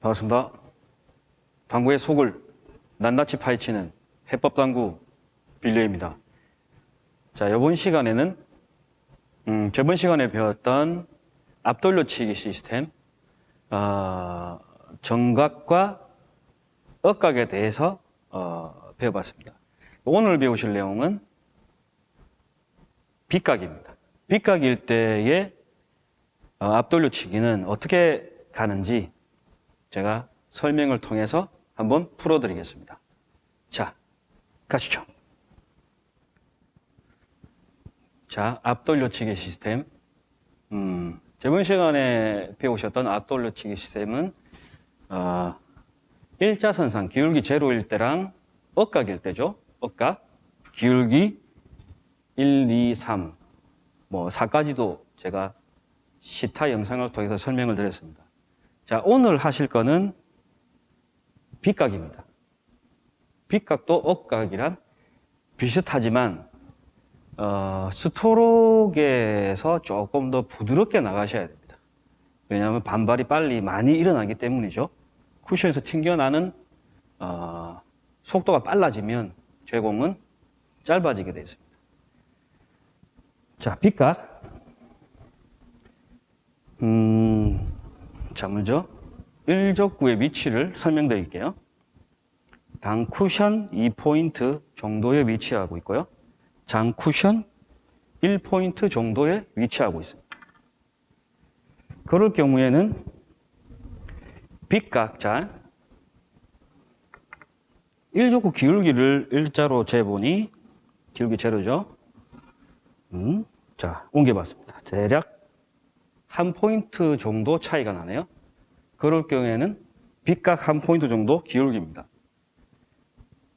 반갑습니다. 당구의 속을 낱낱이 파헤치는 해법당구 빌려입니다. 자, 이번 시간에는 음, 저번 시간에 배웠던 앞돌려치기 시스템 어, 정각과 억각에 대해서 어, 배워봤습니다. 오늘 배우실 내용은 빗각입니다. 빗각일 때의 어, 앞돌려치기는 어떻게 가는지 제가 설명을 통해서 한번 풀어드리겠습니다. 자, 가시죠. 자, 앞돌려치기 시스템. 음, 저번 시간에 배우셨던 앞돌려치기 시스템은 어, 일자선상 기울기 제로일 때랑 억각일 때죠. 억각. 기울기 1, 2, 3, 뭐 4까지도 제가 시타 영상을 통해서 설명을 드렸습니다. 자, 오늘 하실 거는 빗각입니다. 빗각도 억각이랑 비슷하지만 어, 스토록에서 조금 더 부드럽게 나가셔야 됩니다. 왜냐하면 반발이 빨리 많이 일어나기 때문이죠. 쿠션에서 튕겨나는 어, 속도가 빨라지면 제공은 짧아지게 되어 있습니다. 자, 빗각. 음, 자, 먼저 일족구의 위치를 설명드릴게요. 당 쿠션 2포인트 정도에 위치하고 있고요. 장 쿠션 1포인트 정도에 위치하고 있습니다. 그럴 경우에는 빗각자 일족구 기울기를 일자로 재보니 기울기 제로죠. 음, 자, 옮겨봤습니다. 대략 한 포인트 정도 차이가 나네요. 그럴 경우에는 빗각 한 포인트 정도 기울기입니다.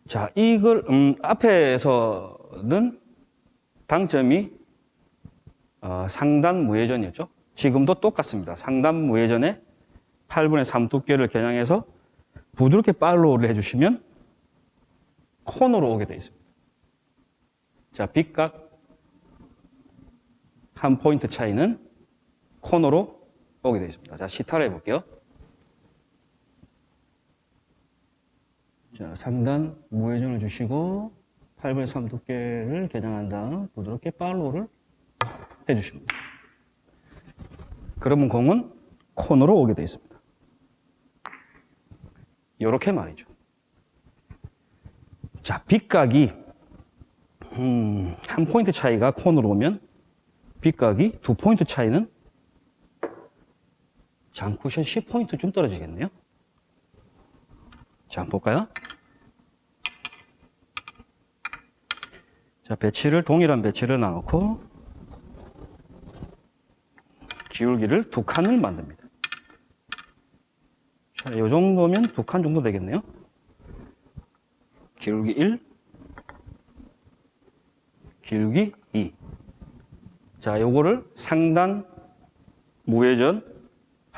자, 이걸, 음, 앞에서는 당점이 어, 상단 무회전이었죠. 지금도 똑같습니다. 상단 무회전에 8분의 3 두께를 겨냥해서 부드럽게 팔로우를 해주시면 코너로 오게 되어 있습니다. 자, 빗각 한 포인트 차이는 코너로 오게 되어 있습니다. 자, 시타를 해볼게요. 자, 상단 무회전을 주시고 8분의 3 두께를 겨냥한 다음 부드럽게 팔로우를 해주십니다. 그러면 공은 코너로 오게 되어 있습니다. 이렇게 말이죠. 자, 빗각이 음, 한 포인트 차이가 코너로 오면 빗각이 두 포인트 차이는 장쿠션 10포인트쯤 떨어지겠네요. 자, 한번 볼까요? 자, 배치를, 동일한 배치를 나놓고 기울기를 두 칸을 만듭니다. 자, 이 정도면 두 칸 정도 되겠네요. 기울기 1, 기울기 2. 자, 요거를 상단 무회전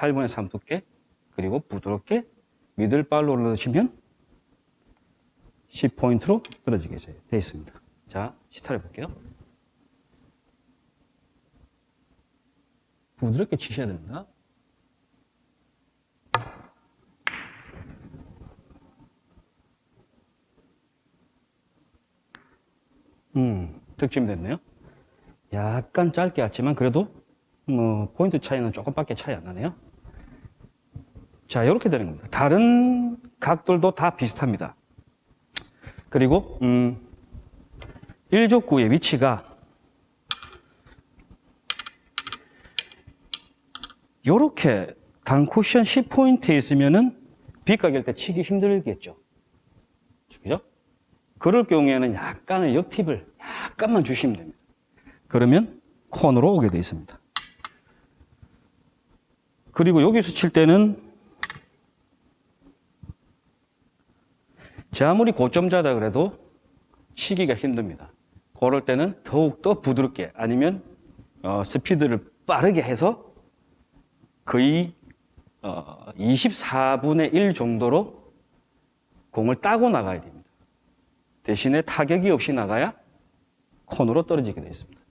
8분의 3 두께 그리고 부드럽게 미들 발로를 넣으시면 10포인트로 떨어지게 되어 있습니다. 자, 시타를 볼게요. 부드럽게 치셔야 됩니다. 음, 득점이 됐네요. 약간 짧게 왔지만 그래도 뭐 포인트 차이는 조금밖에 차이 안 나네요. 자, 이렇게 되는 겁니다. 다른 각들도 다 비슷합니다. 그리고 음, 일족구의 위치가 이렇게 단쿠션 10포인트에 있으면은 빗각일 때 치기 힘들겠죠. 그죠? 그럴 경우에는 약간의 역팁을 약간만 주시면 됩니다. 그러면 코너로 오게 되어 있습니다. 그리고 여기서 칠 때는 제 아무리 고점자다 그래도 치기가 힘듭니다. 그럴 때는 더욱더 부드럽게 아니면 어, 스피드를 빠르게 해서 거의 어, 24분의 1 정도로 공을 따고 나가야 됩니다. 대신에 타격이 없이 나가야 코너로 떨어지게 되어 있습니다.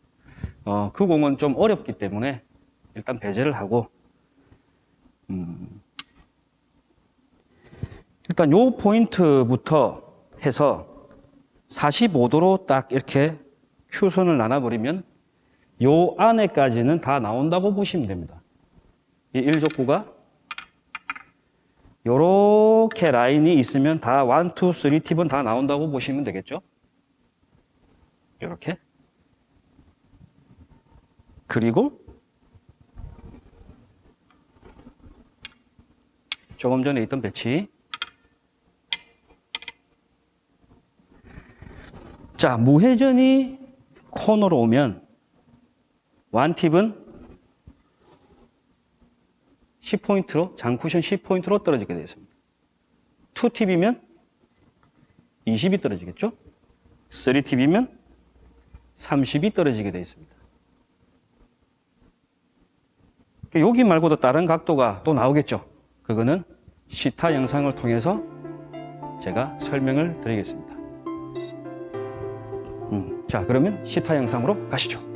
어, 그 공은 좀 어렵기 때문에 일단 배제를 하고 음, 그러니까 요 포인트부터 해서 45도로 딱 이렇게 큐선을 나눠버리면 요 안에까지는 다 나온다고 보시면 됩니다. 이 일족구가 요렇게 라인이 있으면 다 1, 2, 3 팁은 다 나온다고 보시면 되겠죠? 요렇게. 그리고 조금 전에 있던 배치. 자, 무회전이 코너로 오면 완팁은 10포인트로, 장쿠션 10포인트로 떨어지게 되어 있습니다. 2팁이면 20이 떨어지겠죠? 3팁이면 30이 떨어지게 되어 있습니다. 여기 말고도 다른 각도가 또 나오겠죠? 그거는 시타 영상을 통해서 제가 설명을 드리겠습니다. 음, 자, 그러면 시타 영상으로 가시죠.